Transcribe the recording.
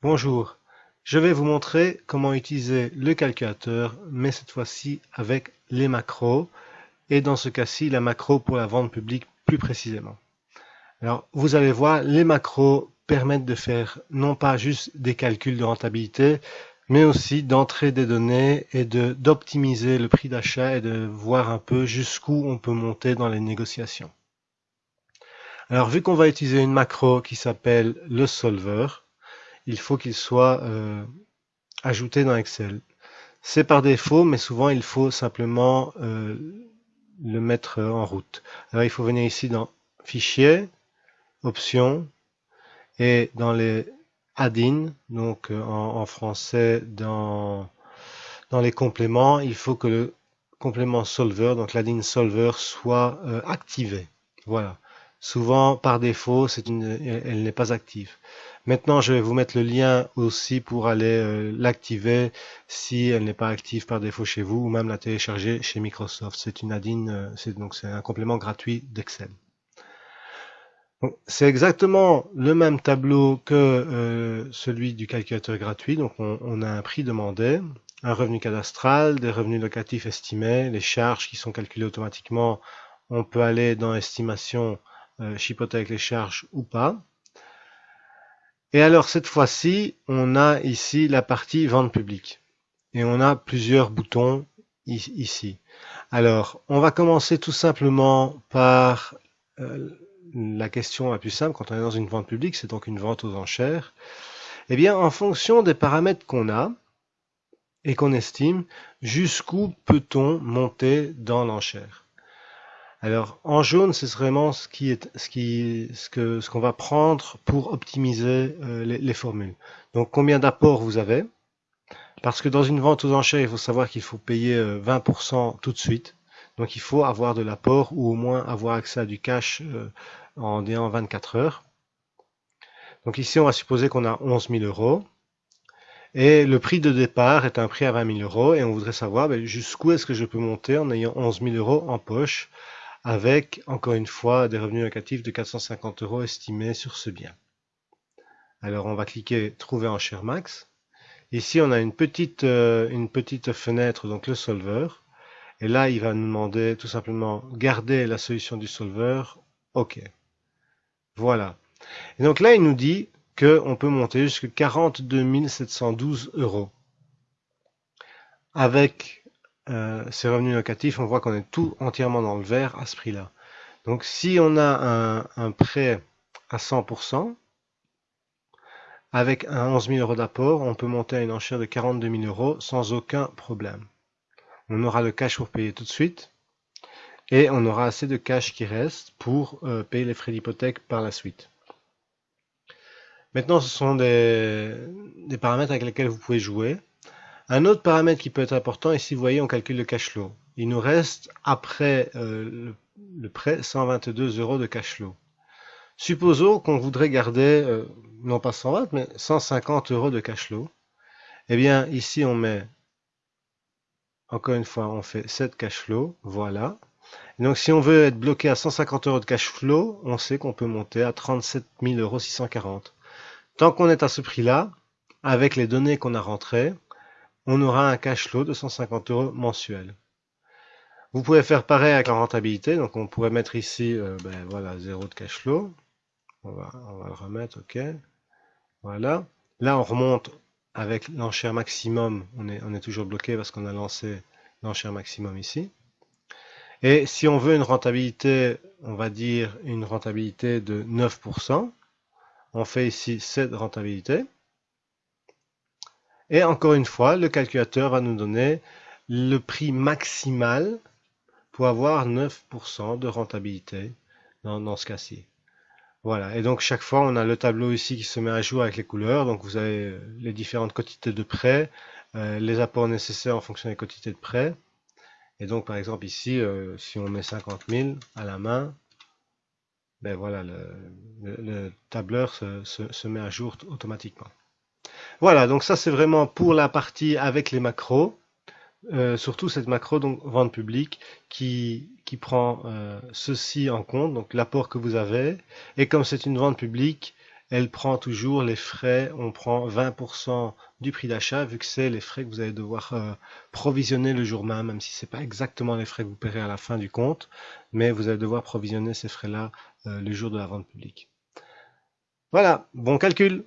Bonjour, je vais vous montrer comment utiliser le calculateur, mais cette fois-ci avec les macros, et dans ce cas-ci, la macro pour la vente publique plus précisément. Alors, vous allez voir, les macros permettent de faire non pas juste des calculs de rentabilité, mais aussi d'entrer des données et d'optimiser le prix d'achat et de voir un peu jusqu'où on peut monter dans les négociations. Alors, vu qu'on va utiliser une macro qui s'appelle le solver, il faut qu'il soit euh, ajouté dans Excel. C'est par défaut, mais souvent il faut simplement euh, le mettre en route. Alors il faut venir ici dans Fichier, Options, et dans les add-in, donc euh, en, français dans, dans les compléments, il faut que le complément solver, donc l'add-in solver, soit activé. Voilà. Souvent, par défaut, une, elle n'est pas active. Maintenant, je vais vous mettre le lien aussi pour aller euh, l'activer si elle n'est pas active par défaut chez vous ou même la télécharger chez Microsoft. C'est une add-in, euh, c'est donc c'est un complément gratuit d'Excel. C'est exactement le même tableau que euh, celui du calculateur gratuit. Donc on, on, a un prix demandé, un revenu cadastral, des revenus locatifs estimés, les charges qui sont calculées automatiquement. On peut aller dans estimation, chipoter avec les charges ou pas. Et alors cette fois-ci, on a ici la partie vente publique. Et on a plusieurs boutons ici. Alors, on va commencer tout simplement par euh, la question la plus simple quand on est dans une vente publique, c'est donc une vente aux enchères. Eh bien, en fonction des paramètres qu'on a et qu'on estime, jusqu'où peut-on monter dans l'enchère? Alors en jaune, c'est vraiment ce qui est ce qui ce que ce qu'on va prendre pour optimiser euh, les, formules. Donc combien d'apports vous avez? Parce que dans une vente aux enchères, il faut savoir qu'il faut payer 20% euh, tout de suite. Donc il faut avoir de l'apport ou au moins avoir accès à du cash euh, en en 24 heures. Donc ici, on va supposer qu'on a 11 000 euros. Et le prix de départ est un prix à 20 000 euros. Et on voudrait savoir ben, jusqu'où est-ce que je peux monter en ayant 11 000 euros en poche avec, encore une fois, des revenus locatifs de 450 euros estimés sur ce bien. Alors on va cliquer Trouver en max. Ici on a une petite, euh, une petite fenêtre, donc le solver. Et là il va nous demander tout simplement garder la solution du solver. OK. Voilà. Et donc là il nous dit qu'on peut monter jusqu'à 42 712 euros. Avec euh, ces revenus locatifs, on voit qu'on est tout entièrement dans le vert à ce prix-là. Donc si on a un, prêt à 100%, avec un 11 000 euros d'apport, on peut monter à une enchère de 42 000 euros sans aucun problème. On aura le cash pour payer tout de suite et on aura assez de cash qui reste pour euh, payer les frais d'hypothèque par la suite. Maintenant, ce sont des paramètres avec lesquels vous pouvez jouer. Un autre paramètre qui peut être important, ici vous voyez on calcule le cash flow. Il nous reste après euh, le, prêt 122 euros de cash flow. Supposons qu'on voudrait garder, euh, non pas 120, mais 150 euros de cash flow. Eh bien ici on met, encore une fois, on fait 7 cash flow, voilà. donc si on veut être bloqué à 150 euros de cash flow, on sait qu'on peut monter à 37 euros 640. Tant qu'on est à ce prix-là, avec les données qu'on a rentrées, on aura un cash flow de 150 euros mensuel. Vous pouvez faire pareil avec la rentabilité, donc on pourrait mettre ici, euh, ben voilà, 0 de cash flow. On va, le remettre, ok. Voilà. Là, on remonte avec l'enchère maximum. On est, on est toujours bloqué parce qu'on a lancé l'enchère maximum ici. Et si on veut une rentabilité, on va dire une rentabilité de 9%, on fait ici cette rentabilité. Et encore une fois, le calculateur va nous donner le prix maximal pour avoir 9% de rentabilité dans, ce cas-ci. Voilà, et donc chaque fois on a le tableau ici qui se met à jour avec les couleurs, donc vous avez euh, les différentes quantités de prêt, euh, les apports nécessaires en fonction des quantités de prêt, et donc par exemple ici, euh, si on met 50 000 à la main, ben voilà, le, tableur se met à jour automatiquement. Voilà, donc ça c'est vraiment pour la partie avec les macros. Euh, surtout cette macro donc vente publique qui, qui prend euh, ceci en compte, donc l'apport que vous avez. Et comme c'est une vente publique, elle prend toujours les frais, on prend 20% du prix d'achat, vu que c'est les frais que vous allez devoir euh, provisionner le jour même, même si c'est pas exactement les frais que vous paierez à la fin du compte, mais vous allez devoir provisionner ces frais-là le jour de la vente publique. Voilà, bon calcul